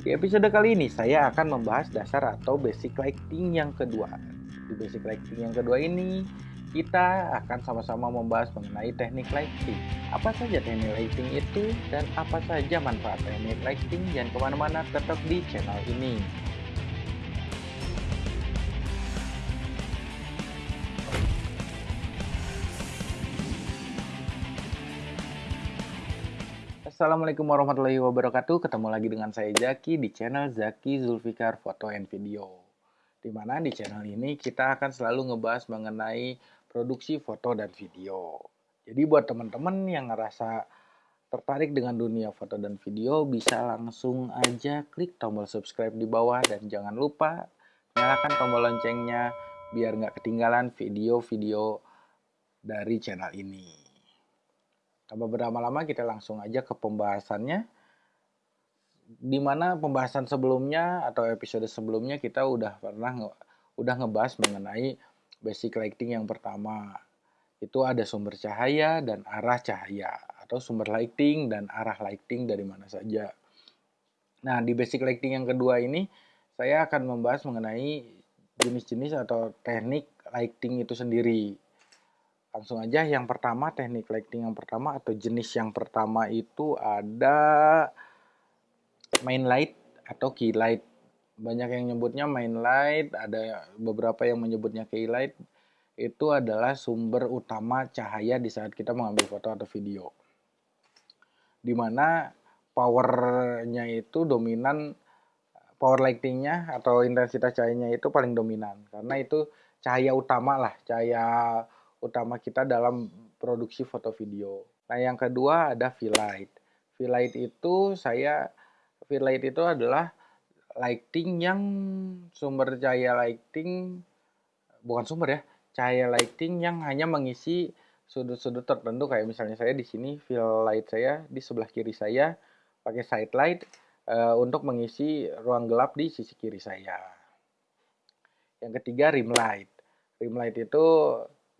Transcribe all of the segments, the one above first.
Di episode kali ini saya akan membahas dasar atau basic lighting yang kedua. Di basic lighting yang kedua ini kita akan sama-sama membahas mengenai teknik lighting. Apa saja teknik lighting itu dan apa saja manfaat teknik lighting dan ke mana-mana tetap di channel ini. Assalamualaikum warahmatullahi wabarakatuh. Ketemu lagi dengan saya Zaki di channel Zaki Zulfikar Foto and Video. Di mana di channel ini kita akan selalu ngebahas mengenai produksi foto dan video. Jadi buat teman-teman yang ngerasa tertarik dengan dunia foto dan video bisa langsung aja klik tombol subscribe di bawah dan jangan lupa nyalakan tombol loncengnya biar nggak ketinggalan video-video dari channel ini. Tanpa berlama-lama kita langsung aja ke pembahasannya. Di mana pembahasan sebelumnya atau episode sebelumnya kita udah pernah nge udah ngebahas mengenai basic lighting yang pertama. Itu ada sumber cahaya dan arah cahaya atau sumber lighting dan arah lighting dari mana saja. Nah, di basic lighting yang kedua ini saya akan membahas mengenai jenis-jenis atau teknik lighting itu sendiri langsung aja yang pertama teknik lighting yang pertama atau jenis yang pertama itu ada main light atau key light. Banyak yang nyebutnya main light ada beberapa yang menyebutnya key light. Itu adalah sumber utama cahaya di saat kita mengambil foto atau video. Di mana powernya itu dominan power lightingnya atau intensitas cahayanya itu paling dominan. Karena itu cahaya utama lah cahaya utama kita dalam produksi foto video. Nah, yang kedua ada V-Light. V-Light itu saya V-Light itu adalah lighting yang sumber cahaya lighting bukan sumber ya, cahaya lighting yang hanya mengisi sudut-sudut tertentu kayak misalnya saya di sini fill light saya di sebelah kiri saya pakai side light uh, untuk mengisi ruang gelap di sisi kiri saya. Yang ketiga rim light. Rim light itu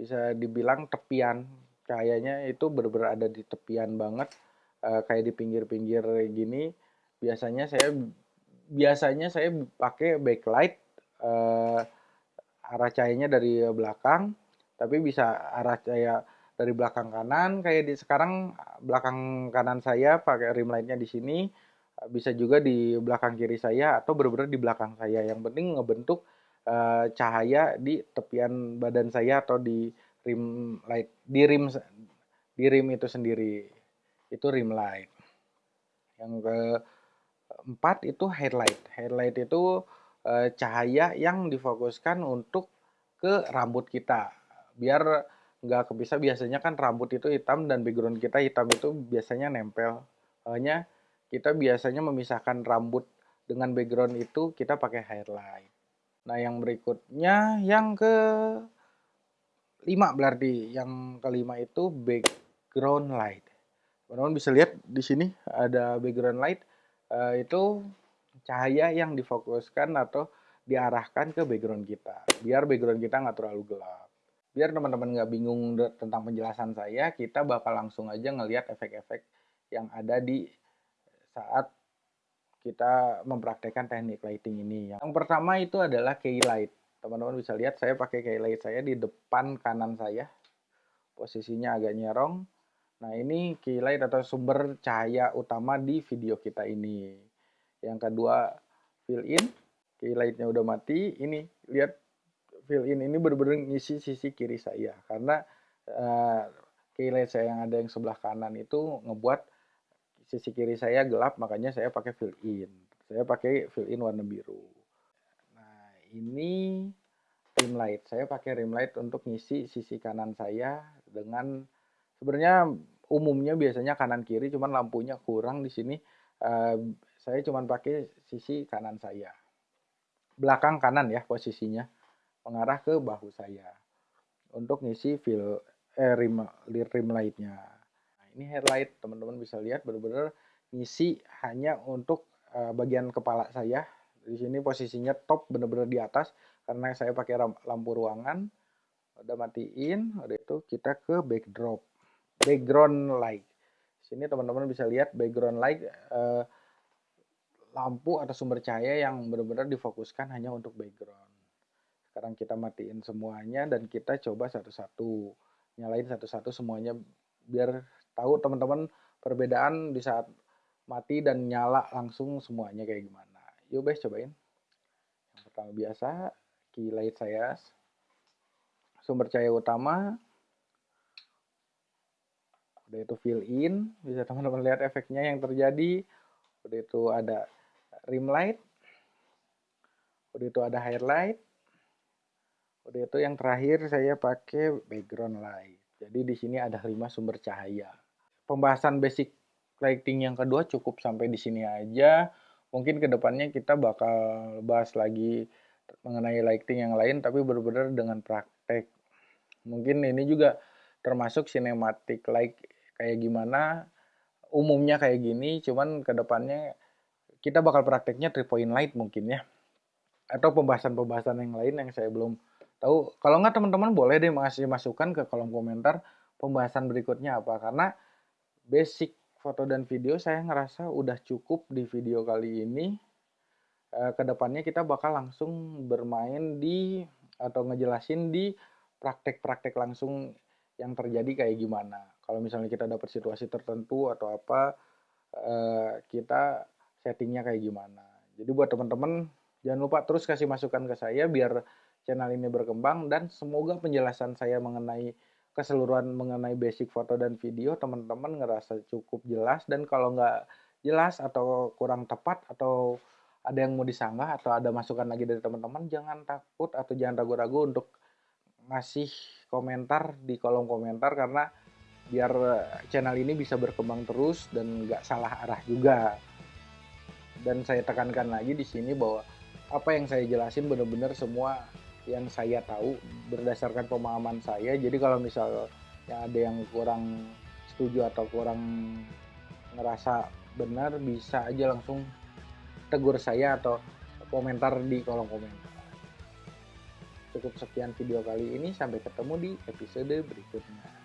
bisa dibilang tepian. Cahayanya itu benar-benar ada di tepian banget. Uh, kayak di pinggir-pinggir gini. Biasanya saya biasanya saya pakai backlight uh, arah cahayanya dari belakang. Tapi bisa arah cahaya dari belakang kanan. Kayak di sekarang belakang kanan saya pakai rim lightnya di sini. Bisa juga di belakang kiri saya atau benar-benar di belakang saya. Yang penting ngebentuk uh, cahaya di tepian badan saya atau di rim light di rim di rim itu sendiri. Itu rim light. Yang keempat itu headlight. Headlight itu uh, cahaya yang difokuskan untuk ke rambut kita. Biar nggak kepisah biasanya kan rambut itu hitam dan background kita hitam itu biasanya nempel. Hanya kita biasanya memisahkan rambut dengan background itu kita pakai highlight Nah, yang berikutnya yang ke lima berarti yang kelima itu background light. Teman-teman bisa lihat di sini ada background light uh, itu cahaya yang difokuskan atau diarahkan ke background kita. Biar background kita nggak terlalu gelap. Biar teman-teman nggak bingung tentang penjelasan saya kita bakal langsung aja ngelihat efek-efek yang ada di saat kita mempraktekkan teknik lighting ini. Yang pertama itu adalah key light. Teman-teman bisa lihat saya pakai key light saya di depan kanan saya. Posisinya agak nyerong. Nah ini key light atau sumber cahaya utama di video kita ini. Yang kedua fill in. Key lightnya udah mati. Ini lihat fill in ini benar-benar ngisi sisi kiri saya. Karena uh, key light saya yang ada yang sebelah kanan itu ngebuat sisi kiri saya gelap makanya saya pakai fill in. Saya pakai fill in warna biru. Nah ini rim light. Saya pakai rim light untuk ngisi sisi kanan saya dengan sebenarnya umumnya biasanya kanan kiri cuman lampunya kurang di sini. Uh, saya cuman pakai sisi kanan saya. Belakang kanan ya posisinya. Mengarah ke bahu saya. Untuk ngisi fill eh, rim rim lightnya ini headlight teman-teman bisa lihat benar-benar ngisi hanya untuk uh, bagian kepala saya di sini posisinya top benar-benar di atas karena saya pakai lampu ruangan udah matiin udah itu kita ke backdrop background light sini teman-teman bisa lihat background light uh, lampu atau sumber cahaya yang benar-benar difokuskan hanya untuk background. Sekarang kita matiin semuanya dan kita coba satu-satu. Nyalain satu-satu semuanya biar tahu teman-teman perbedaan di saat mati dan nyala langsung semuanya kayak gimana. Yuk guys cobain. Yang pertama biasa, key light saya. Sumber cahaya utama. Udah itu fill in, bisa teman-teman lihat efeknya yang terjadi. Udah itu ada rim light. Udah itu ada highlight. Udah itu yang terakhir saya pakai background light. Jadi di sini ada lima sumber cahaya. Pembahasan basic lighting yang kedua cukup sampai di sini aja. Mungkin ke depannya kita bakal bahas lagi mengenai lighting yang lain, tapi benar-benar dengan praktek. Mungkin ini juga termasuk cinematic light kayak gimana, umumnya kayak gini, cuman ke depannya kita bakal prakteknya three point light mungkin ya. Atau pembahasan-pembahasan yang lain yang saya belum tahu kalau nggak teman-teman boleh deh masih masukkan ke kolom komentar pembahasan berikutnya apa. Karena basic foto dan video saya ngerasa udah cukup di video kali ini. E, ke depannya kita bakal langsung bermain di atau ngejelasin di praktek-praktek langsung yang terjadi kayak gimana. Kalau misalnya kita dapat situasi tertentu atau apa e, kita settingnya kayak gimana. Jadi buat teman-teman jangan lupa terus kasih masukan ke saya biar channel ini berkembang dan semoga penjelasan saya mengenai keseluruhan mengenai basic foto dan video teman-teman ngerasa cukup jelas. Dan kalau nggak jelas atau kurang tepat atau ada yang mau disanggah atau ada masukan lagi dari teman-teman jangan takut atau jangan ragu-ragu untuk ngasih komentar di kolom komentar karena biar channel ini bisa berkembang terus dan nggak salah arah juga. Dan saya tekankan lagi di sini bahwa apa yang saya jelasin benar-benar semua yang saya tahu berdasarkan pemahaman saya. Jadi kalau misal ya ada yang kurang setuju atau kurang ngerasa benar bisa aja langsung tegur saya atau komentar di kolom komentar. Cukup sekian video kali ini, sampai ketemu di episode berikutnya.